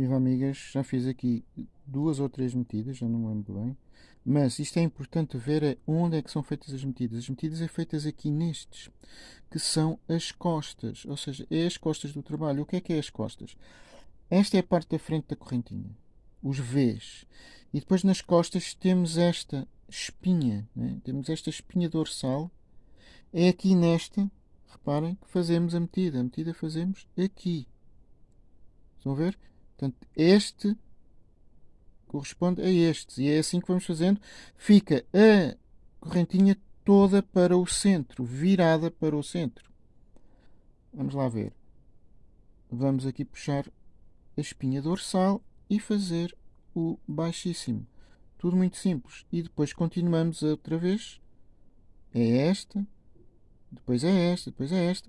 Viva amigas, já fiz aqui duas ou três metidas, já não me lembro bem. Mas isto é importante ver é onde é que são feitas as metidas. As metidas é feitas aqui nestes, que são as costas, ou seja, é as costas do trabalho. O que é que é as costas? Esta é a parte da frente da correntinha, os Vs. E depois nas costas temos esta espinha, né? temos esta espinha dorsal. É aqui nesta, reparem, que fazemos a metida. A metida fazemos aqui. Estão a ver? Portanto, este corresponde a estes. E é assim que vamos fazendo. Fica a correntinha toda para o centro, virada para o centro. Vamos lá ver. Vamos aqui puxar a espinha dorsal e fazer o baixíssimo. Tudo muito simples. E depois continuamos outra vez. É esta, depois é esta, depois é esta.